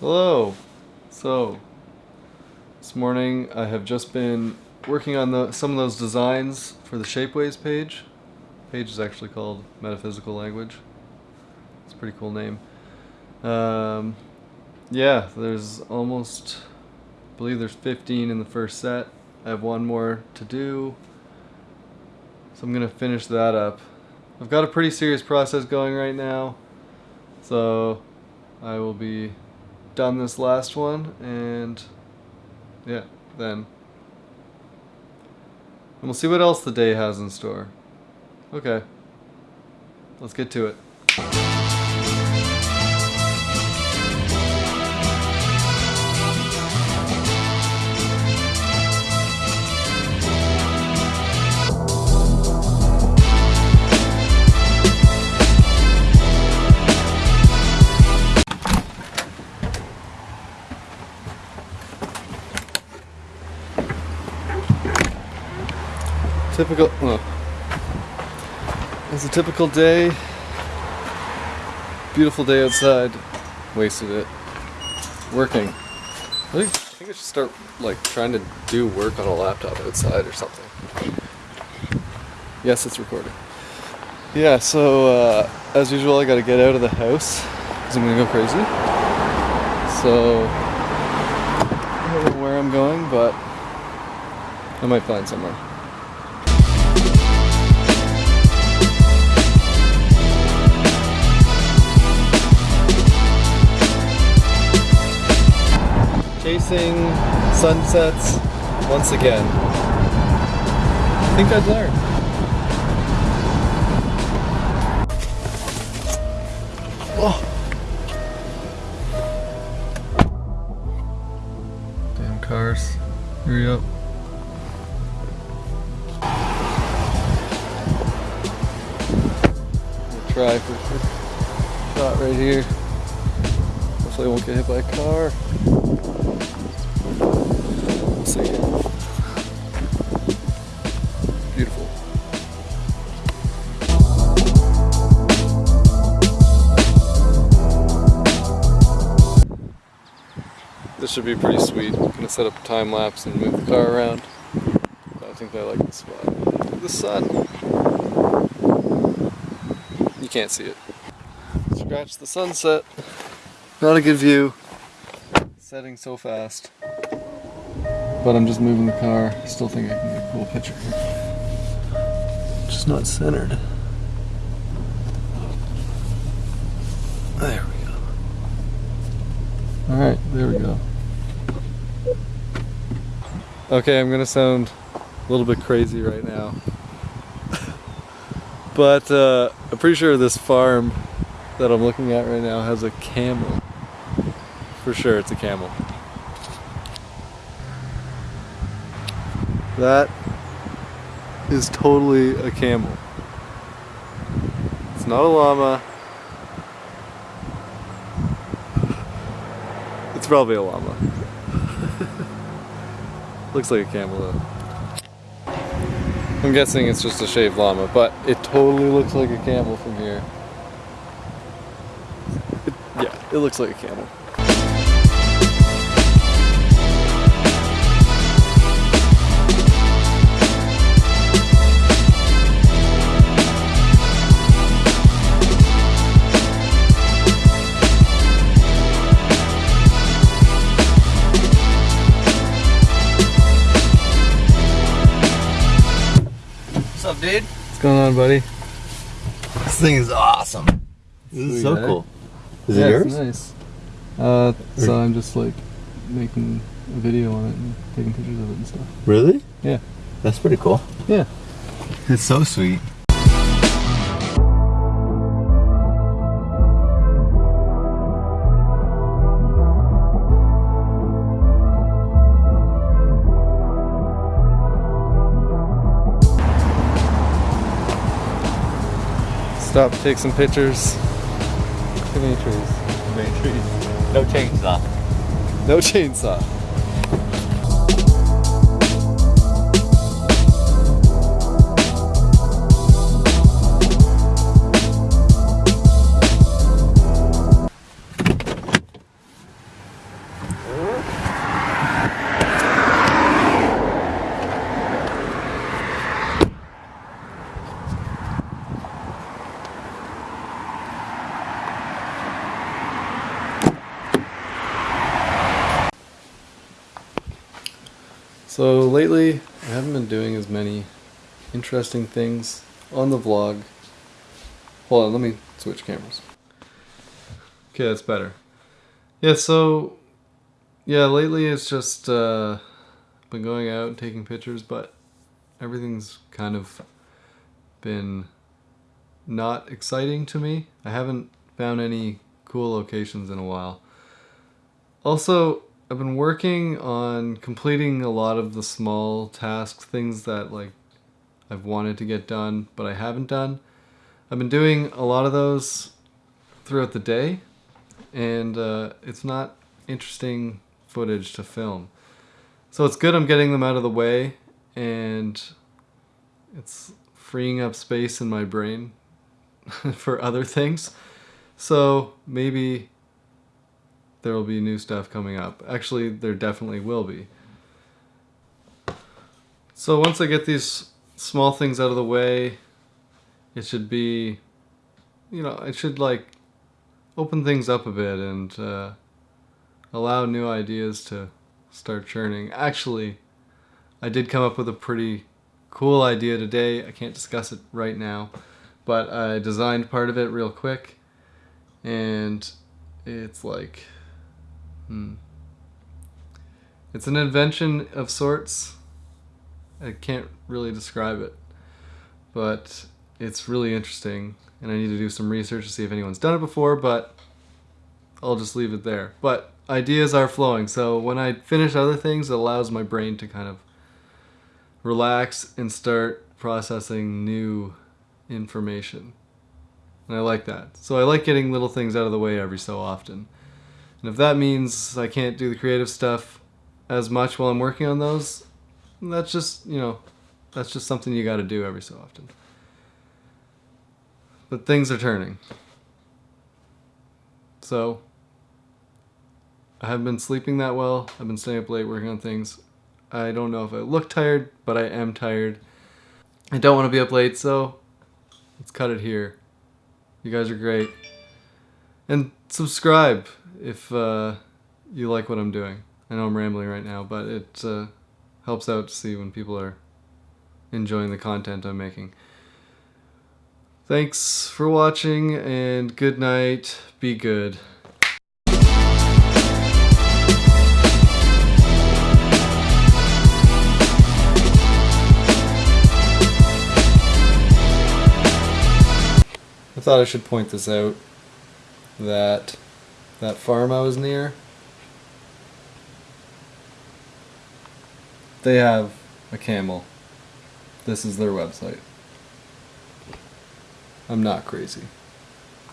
Hello. So, this morning I have just been working on the some of those designs for the Shapeways page. The Page is actually called Metaphysical Language. It's a pretty cool name. Um, yeah, there's almost, I believe there's 15 in the first set. I have one more to do. So I'm gonna finish that up. I've got a pretty serious process going right now. So I will be done this last one and yeah, then and we'll see what else the day has in store. Okay. Let's get to it. Typical. Oh. It's a typical day. Beautiful day outside. Wasted it. Working. I think, I think I should start like trying to do work on a laptop outside or something. Yes, it's recording. Yeah, so uh, as usual, I gotta get out of the house because I'm gonna go crazy. So I don't know where I'm going, but I might find somewhere. Chasing sunsets once again. I think I'd learn. Oh. Damn cars. Hurry up. try for a shot right here. Hopefully I won't get hit by a car see. Beautiful. This should be pretty sweet. I'm gonna set up a time lapse and move the car around. I think I like this spot. The sun. You can't see it. Scratch the sunset. Not a good view. Setting so fast. But I'm just moving the car. Still think I can get a cool picture here. Just not centered. There we go. Alright, there we go. Okay, I'm gonna sound a little bit crazy right now. but uh, I'm pretty sure this farm that I'm looking at right now has a camel. For sure it's a camel. That is totally a camel. It's not a llama. It's probably a llama. Looks like a camel though. I'm guessing it's just a shaved llama, but it totally looks like a camel from here. It, yeah, it looks like a camel. Dude? What's going on, buddy? This thing is awesome. This is so cool. Is yeah, it yours? nice. Uh, so I'm just like making a video on it and taking pictures of it and stuff. Really? Yeah. That's pretty cool. Yeah. It's so sweet. Stop to take some pictures. Too many trees. Too many trees. No chainsaw. No chainsaw. So lately, I haven't been doing as many interesting things on the vlog. Hold on, let me switch cameras. Okay, that's better. Yeah, so yeah, lately it's just uh, been going out and taking pictures, but everything's kind of been not exciting to me. I haven't found any cool locations in a while. Also, I've been working on completing a lot of the small tasks, things that like I've wanted to get done, but I haven't done. I've been doing a lot of those throughout the day, and uh, it's not interesting footage to film. So it's good I'm getting them out of the way, and it's freeing up space in my brain for other things. So maybe there will be new stuff coming up. Actually, there definitely will be. So once I get these small things out of the way, it should be, you know, it should like open things up a bit and uh, allow new ideas to start churning. Actually, I did come up with a pretty cool idea today. I can't discuss it right now, but I designed part of it real quick and it's like hmm it's an invention of sorts I can't really describe it but it's really interesting and I need to do some research to see if anyone's done it before but I'll just leave it there but ideas are flowing so when I finish other things it allows my brain to kind of relax and start processing new information and I like that. So I like getting little things out of the way every so often. And if that means I can't do the creative stuff as much while I'm working on those, that's just, you know, that's just something you got to do every so often. But things are turning. So, I haven't been sleeping that well. I've been staying up late working on things. I don't know if I look tired, but I am tired. I don't want to be up late, so let's cut it here. You guys are great. And subscribe if uh, you like what I'm doing. I know I'm rambling right now, but it uh, helps out to see when people are enjoying the content I'm making. Thanks for watching, and good night. Be good. I thought I should point this out that that farm I was near they have a camel. This is their website. I'm not crazy.